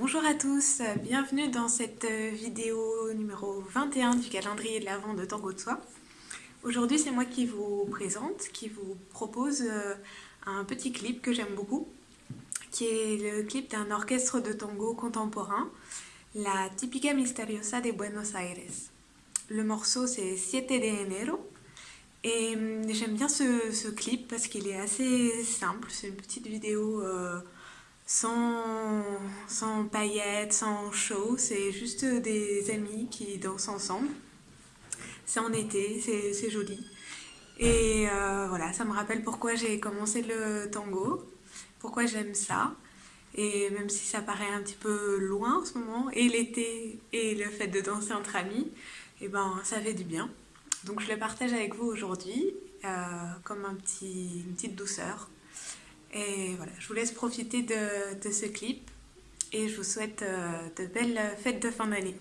Bonjour à tous, bienvenue dans cette vidéo numéro 21 du calendrier de l'Avent de Tango de Soi. Aujourd'hui c'est moi qui vous présente, qui vous propose euh, un petit clip que j'aime beaucoup, qui est le clip d'un orchestre de tango contemporain, la Típica Misteriosa de Buenos Aires. Le morceau c'est Siete de Enero et hum, j'aime bien ce, clip parce qu'il est assez simple, c'est une petite vidéo euh, sans, sans paillettes, sans show, c'est juste des amis qui dansent ensemble. C'est en été, c'est joli. Et euh, voilà, ça me rappelle pourquoi j'ai commencé le tango, pourquoi j'aime ça. Et même si ça paraît un petit peu loin en ce moment, et l'été et le fait de danser entre amis, et eh ben ça fait du bien. Donc je le partage avec vous aujourd'hui euh, comme un petit, une petite douceur. Et voilà, je vous laisse profiter de, ce clip et je vous souhaite euh, de belles fêtes de fin d'année.